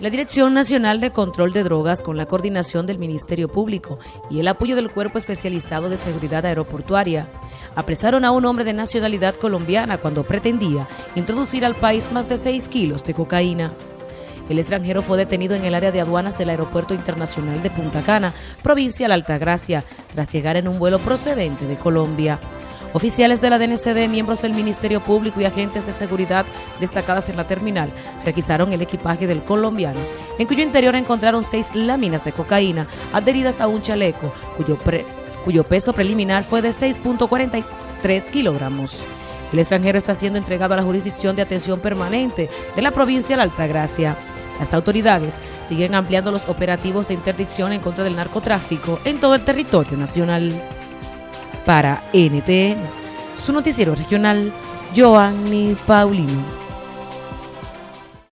La Dirección Nacional de Control de Drogas, con la coordinación del Ministerio Público y el apoyo del Cuerpo Especializado de Seguridad Aeroportuaria, apresaron a un hombre de nacionalidad colombiana cuando pretendía introducir al país más de 6 kilos de cocaína. El extranjero fue detenido en el área de aduanas del Aeropuerto Internacional de Punta Cana, provincia de Altagracia, tras llegar en un vuelo procedente de Colombia. Oficiales de la DNCD, miembros del Ministerio Público y agentes de seguridad destacadas en la terminal requisaron el equipaje del colombiano, en cuyo interior encontraron seis láminas de cocaína adheridas a un chaleco, cuyo, peso preliminar fue de 6.43 kilogramos. El extranjero está siendo entregado a la jurisdicción de atención permanente de la provincia de Altagracia. Las autoridades siguen ampliando los operativos de interdicción en contra del narcotráfico en todo el territorio nacional. Para NTN, su noticiero regional, Joanny Paulino.